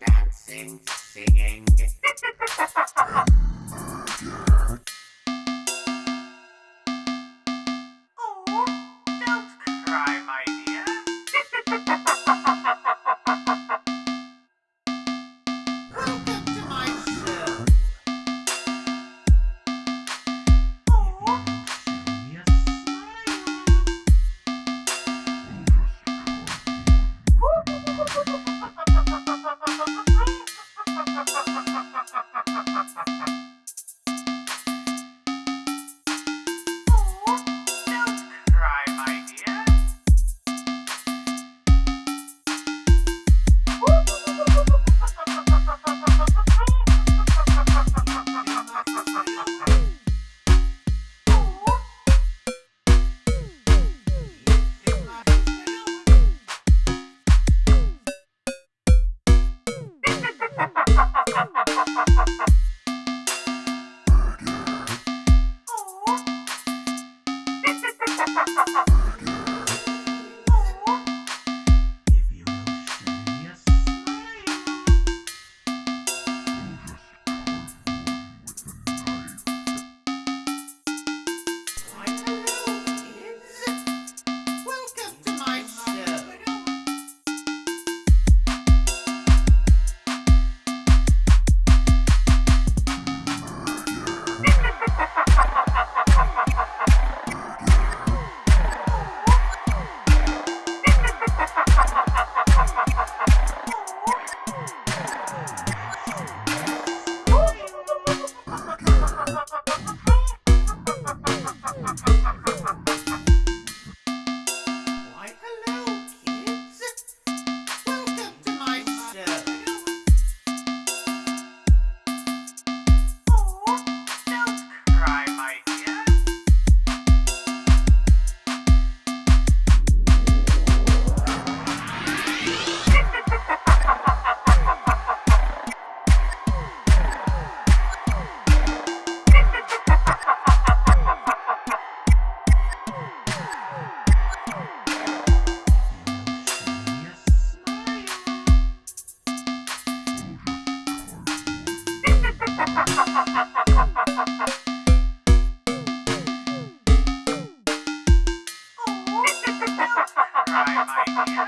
Dancing, singing. podcast.